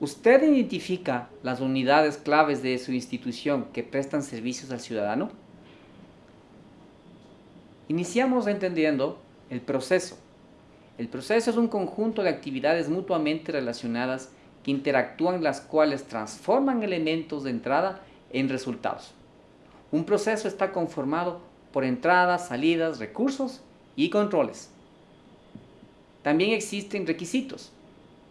¿Usted identifica las unidades claves de su institución que prestan servicios al ciudadano? Iniciamos entendiendo el proceso. El proceso es un conjunto de actividades mutuamente relacionadas que interactúan las cuales transforman elementos de entrada en resultados. Un proceso está conformado por entradas, salidas, recursos y controles. También existen requisitos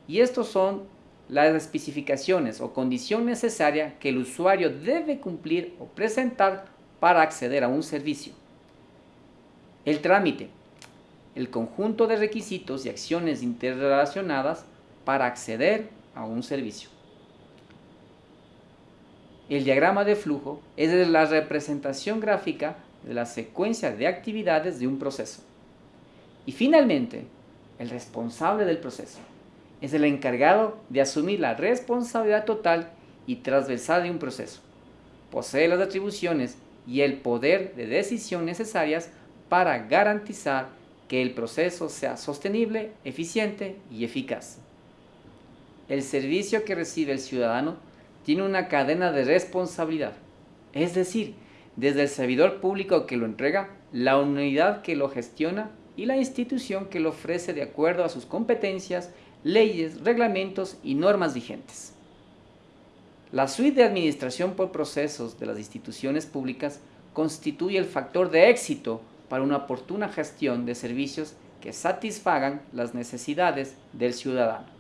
y estos son las especificaciones o condición necesaria que el usuario debe cumplir o presentar para acceder a un servicio. El trámite, el conjunto de requisitos y acciones interrelacionadas para acceder a un servicio. El diagrama de flujo es la representación gráfica de la secuencia de actividades de un proceso. Y finalmente, el responsable del proceso es el encargado de asumir la responsabilidad total y transversal de un proceso. Posee las atribuciones y el poder de decisión necesarias para garantizar que el proceso sea sostenible, eficiente y eficaz. El servicio que recibe el ciudadano tiene una cadena de responsabilidad, es decir, desde el servidor público que lo entrega, la unidad que lo gestiona y la institución que lo ofrece de acuerdo a sus competencias leyes, reglamentos y normas vigentes. La suite de administración por procesos de las instituciones públicas constituye el factor de éxito para una oportuna gestión de servicios que satisfagan las necesidades del ciudadano.